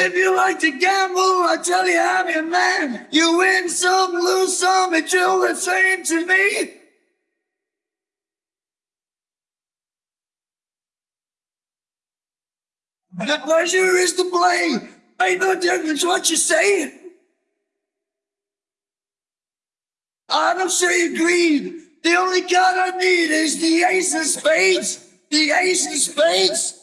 If you like to gamble, I tell you I'm your man. You win some, lose some, it's all the same to me. The pleasure is to play. Ain't no difference what you say. I don't say you greed. The only card I need is the ace of spades. The ace of spades.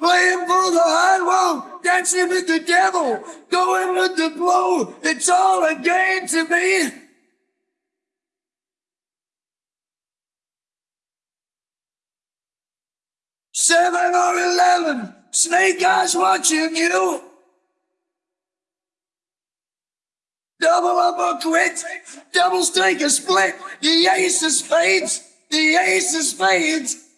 Playing for the high wall, dancing with the devil, going with the blow. It's all a game to me. Seven or eleven, snake eyes watching you. Double up or quit, double stake a split. The ace of spades, the ace of spades.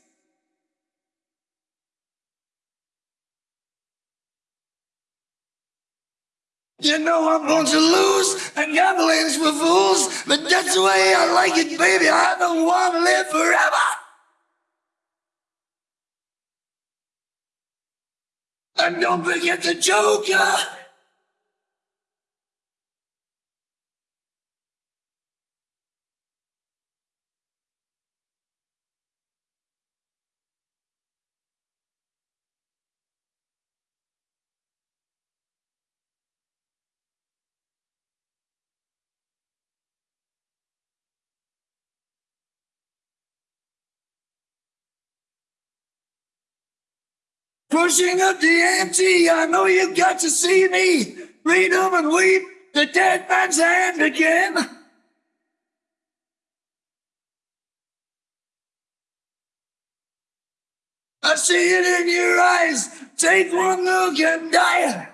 You know I'm going to lose, and gambling's for fools, but that's the way I like it, baby. I don't want to live forever. And don't forget the Joker. Pushing up the ante, I know you've got to see me. Read 'em and weep, the dead man's hand again. I see it in your eyes. Take one look and die.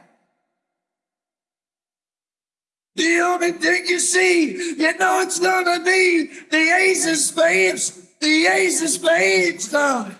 The only thing you see, you know it's gonna be the ace of spades, the ace of spades, dog.